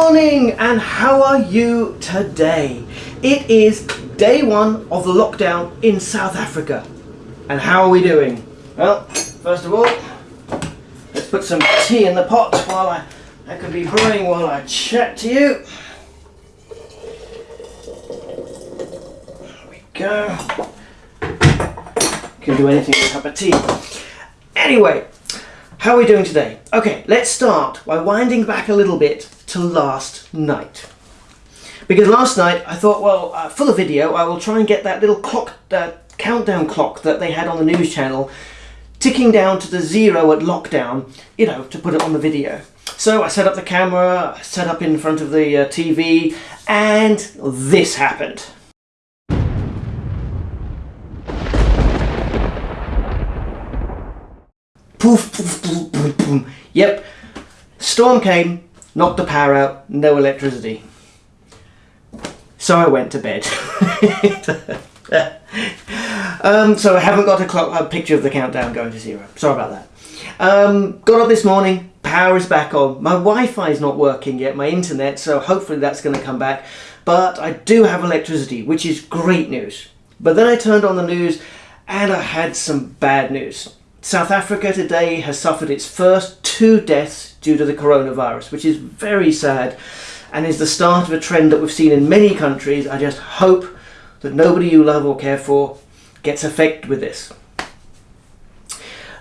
morning and how are you today? It is day one of the lockdown in South Africa. And how are we doing? Well, first of all, let's put some tea in the pot while I, I could be brewing while I chat to you. There we go. Can do anything with a cup of tea. Anyway, how are we doing today? Okay, let's start by winding back a little bit to last night. Because last night I thought, well, uh, for the video, I will try and get that little clock, uh, countdown clock that they had on the news channel ticking down to the zero at lockdown, you know, to put it on the video. So I set up the camera, set up in front of the uh, TV, and this happened. Poof, poof, poof, poof, poof. Yep, storm came, knocked the power out, no electricity. So I went to bed. um, so I haven't got a, clock, a picture of the countdown going to zero. Sorry about that. Um, got up this morning, power is back on. My Wi-Fi is not working yet, my internet, so hopefully that's going to come back. But I do have electricity, which is great news. But then I turned on the news and I had some bad news. South Africa today has suffered its first two deaths due to the coronavirus, which is very sad and is the start of a trend that we've seen in many countries. I just hope that nobody you love or care for gets affected with this.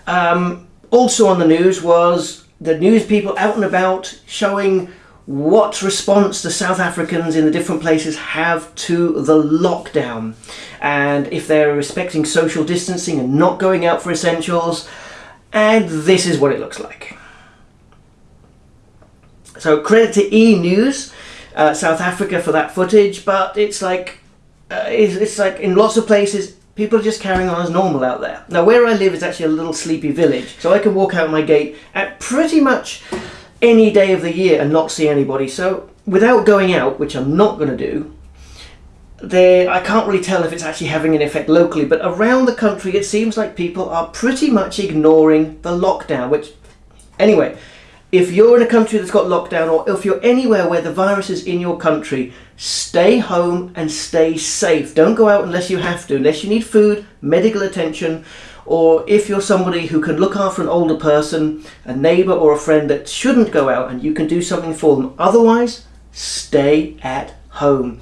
Um, also on the news was the news people out and about showing what response the South Africans in the different places have to the lockdown and if they're respecting social distancing and not going out for essentials and this is what it looks like. So credit to E News, uh, South Africa for that footage, but it's like uh, it's, it's like in lots of places people are just carrying on as normal out there. Now where I live is actually a little sleepy village, so I can walk out my gate at pretty much any day of the year and not see anybody. So without going out, which I'm not going to do, there I can't really tell if it's actually having an effect locally, but around the country it seems like people are pretty much ignoring the lockdown, which anyway, if you're in a country that's got lockdown or if you're anywhere where the virus is in your country, stay home and stay safe. Don't go out unless you have to, unless you need food, medical attention, or if you're somebody who can look after an older person, a neighbour or a friend that shouldn't go out and you can do something for them. Otherwise, stay at home.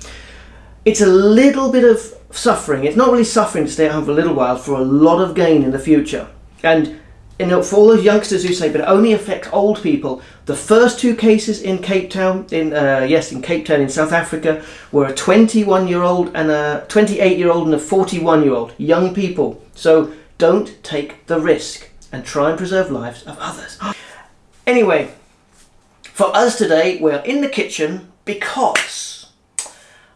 It's a little bit of suffering. It's not really suffering to stay at home for a little while for a lot of gain in the future. And you know, for all those youngsters who say, but it only affects old people, the first two cases in Cape Town, in uh, yes, in Cape Town in South Africa, were a 21-year-old and a 28-year-old and a 41-year-old, young people. So don't take the risk and try and preserve lives of others. Anyway, for us today, we're in the kitchen because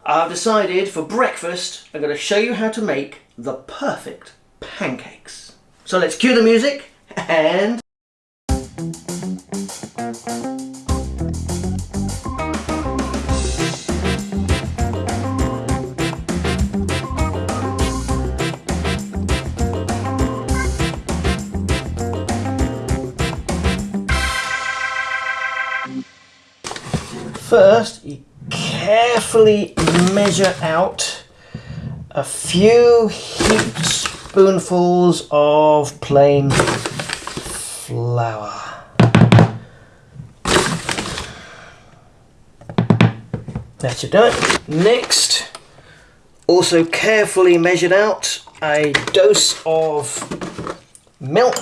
I've decided for breakfast, I'm going to show you how to make the perfect pancakes. So let's cue the music and... First, you carefully measure out a few heaped spoonfuls of plain flour. That should do it. Next, also carefully measured out a dose of milk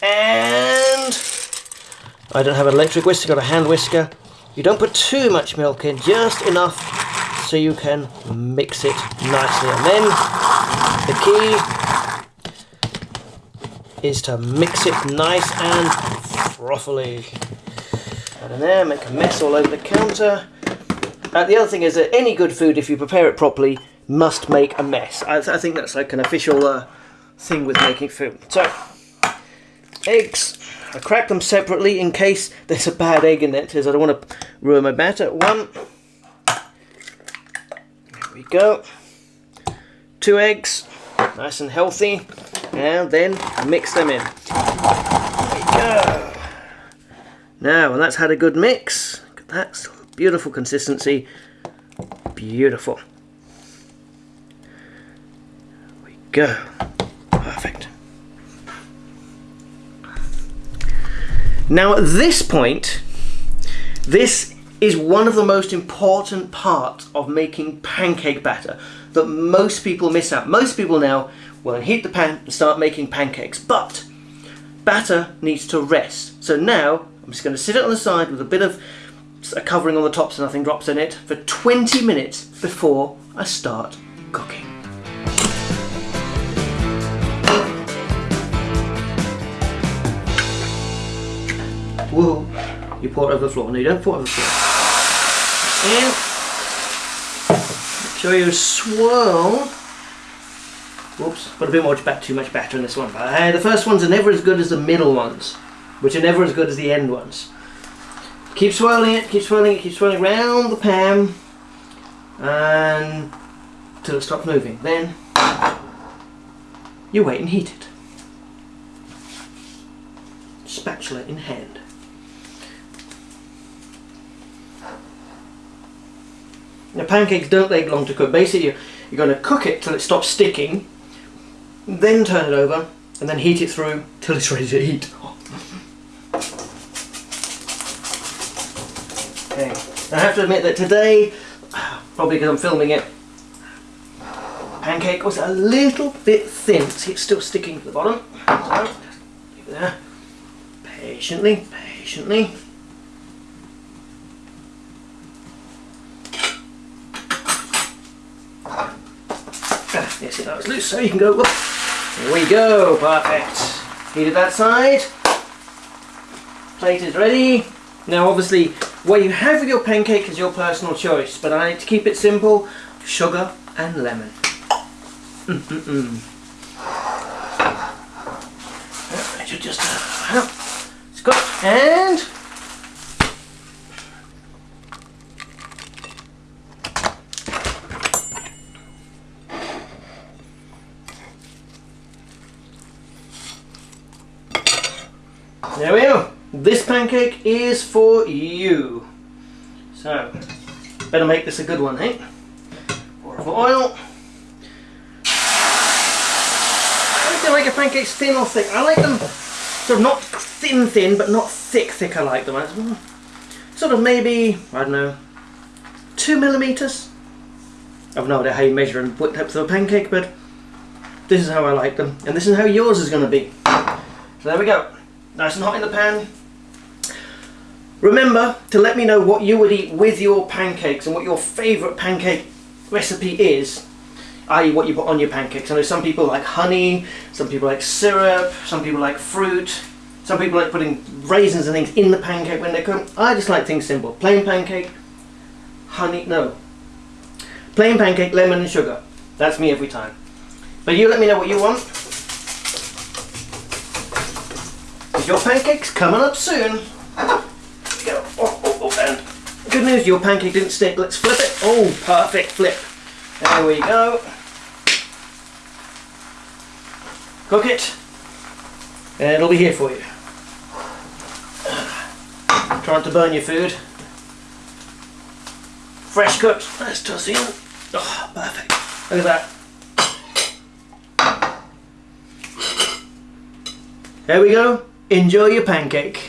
and I don't have an electric whisker, got a hand whisker. You don't put too much milk in, just enough so you can mix it nicely. And then the key is to mix it nice and frothily. And there, make a mess all over the counter. Uh, the other thing is that any good food, if you prepare it properly, must make a mess. I, I think that's like an official uh, thing with making food. So, eggs. I crack them separately in case there's a bad egg in it, because I don't want to ruin my batter. One. There we go. Two eggs, nice and healthy. And then mix them in. There we go. Now, when that's had a good mix, That's beautiful consistency. Beautiful. There we go. Now at this point, this is one of the most important parts of making pancake batter that most people miss out. Most people now will heat the pan and start making pancakes, but batter needs to rest. So now I'm just going to sit it on the side with a bit of a covering on the top so nothing drops in it for 20 minutes before I start cooking. You pour it over the floor. No, you over the floor. And sure you swirl. Whoops, put a bit more, too much batter in this one. But uh, the first ones are never as good as the middle ones, which are never as good as the end ones. Keep swirling it, keep swirling it, keep swirling around the pan and until it stops moving. Then you wait and heat it. Spatula in hand. Now pancakes don't take long to cook. Basically you're, going to cook it till it stops sticking, then turn it over and then heat it through till it's ready to eat. Okay, I have to admit that today, probably because I'm filming it, pancake was a little bit thin. See, it's still sticking to the bottom. So, leave it there. Patiently, patiently. It was loose, so you can go. Whoop. There we go, perfect. Heated that side. Plate is ready. Now, obviously, what you have with your pancake is your personal choice, but I like to keep it simple, sugar and lemon. Mm -mm -mm. I should just, uh, it's good. And there we go. This pancake is for you. So, better make this a good one, eh? Pour of oil. I like to like a pancakes thin or thick. I like them sort of not thin thin, but not thick thick I like them. Sort of maybe, I don't know, two millimeters. I've no idea how you measure and put depth of a pancake, but this is how I like them. And this is how yours is going to be. So there we go. Nice and hot in the pan. Remember to let me know what you would eat with your pancakes and what your favourite pancake recipe is, i.e. what you put on your pancakes. I know some people like honey, some people like syrup, some people like fruit, some people like putting raisins and things in the pancake when they cook. I just like things simple. Plain pancake, honey, no. Plain pancake, lemon and sugar. That's me every time. But you let me know what you want. Your pancakes coming up soon. Oh, oh, oh, and good news, your pancake didn't stick. Let's flip it. Oh, perfect flip. There we go. Cook it, and it'll be here for you. Trying to burn your food. Fresh cooked. Let's toss in. Oh, perfect. Look at that. There we go. Enjoy your pancake.